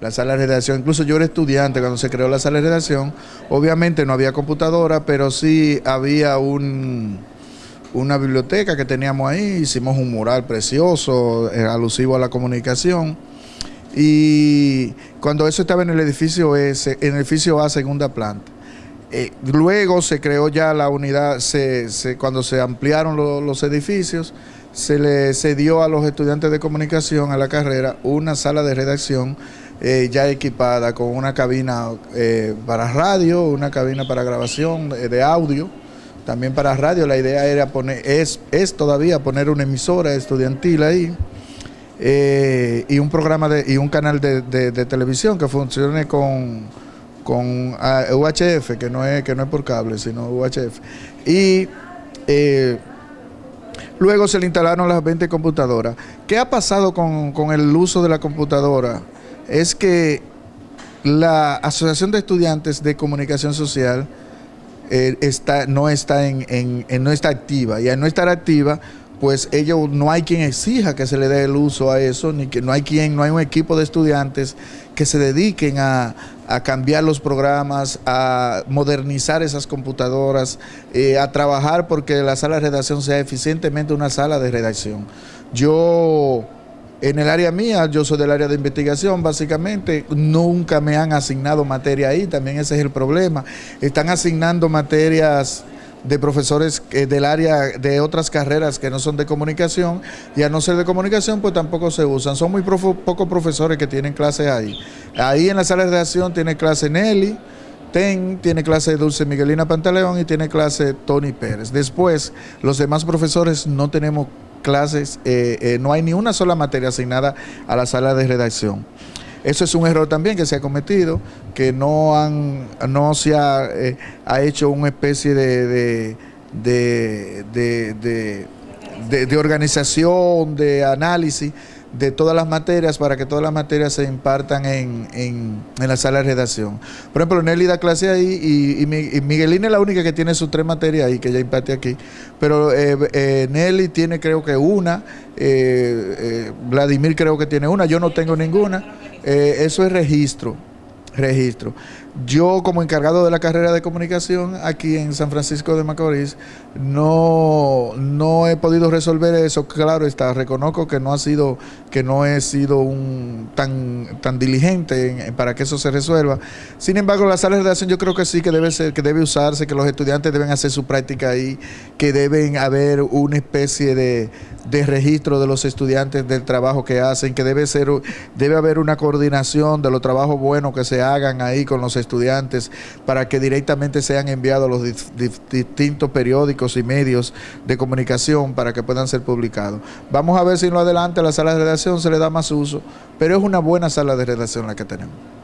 la sala de redacción. Incluso yo era estudiante cuando se creó la sala de redacción. Obviamente no había computadora, pero sí había un, una biblioteca que teníamos ahí. Hicimos un mural precioso, eh, alusivo a la comunicación. Y cuando eso estaba en el edificio S, en el edificio A, segunda planta. Eh, luego se creó ya la unidad, se, cuando se ampliaron los edificios, se le cedió a los estudiantes de comunicación a la carrera una sala de redacción eh, ya equipada con una cabina eh, para radio, una cabina para grabación de, audio, también para radio. La idea era poner, es, es todavía poner una emisora estudiantil ahí. y un programa de, y un canal de televisión que funcione con con UHF, que no es que no es por cable, sino UHF. Y eh, luego se le instalaron las 20 computadoras. ¿Qué ha pasado con, el uso de la computadora? Es que la Asociación de Estudiantes de Comunicación Social eh, está, no, está en, no está activa. Y al no estar activa, pues ellos no hay quien exija que se le dé el uso a eso, ni que no hay quien, no hay un equipo de estudiantes que se dediquen a, cambiar los programas, a modernizar esas computadoras, eh, a trabajar porque la sala de redacción sea eficientemente una sala de redacción. Yo, en el área mía, yo soy del área de investigación, básicamente, nunca me han asignado materia ahí, también ese es el problema. Están asignando materias de profesores eh, del área de otras carreras que no son de comunicación y a no ser de comunicación pues tampoco se usan. Son muy pocos profesores que tienen clases ahí. Ahí en la sala de redacción tiene clase Nelly, TEN, tiene clase Dulce Miguelina Pantaleón y tiene clase Tony Pérez. Después los demás profesores no tenemos clases, eh, eh, no hay ni una sola materia asignada a la sala de redacción. Eso es un error también que se ha cometido, que no han, no se ha, eh, hecho una especie de, de, organización, de análisis de todas las materias para que todas las materias se impartan en, en, la sala de redacción. Por ejemplo, Nelly da clase ahí y, Miguelina es la única que tiene sus tres materias ahí, que ya imparte aquí. Pero eh, eh, Nelly tiene creo que una, Vladimir creo que tiene una, yo no tengo ninguna. Eh, eso es registro, registro. Yo como encargado de la carrera de comunicación aquí en San Francisco de Macorís no, no he podido resolver eso. Claro está, reconozco que no ha sido, que no he sido un tan, tan diligente para que eso se resuelva. Sin embargo, la sala de redacción yo creo que sí que debe ser, que debe usarse, que los estudiantes deben hacer su práctica ahí, que deben haber una especie de, de registro de los estudiantes del trabajo que hacen, que debe ser, debe haber una coordinación de los trabajos buenos que se hagan ahí con los estudiantes para que directamente sean enviados a los distintos periódicos y medios de comunicación para que puedan ser publicados. Vamos a ver si en lo adelante a la sala de redacción se le da más uso, pero es una buena sala de redacción la que tenemos.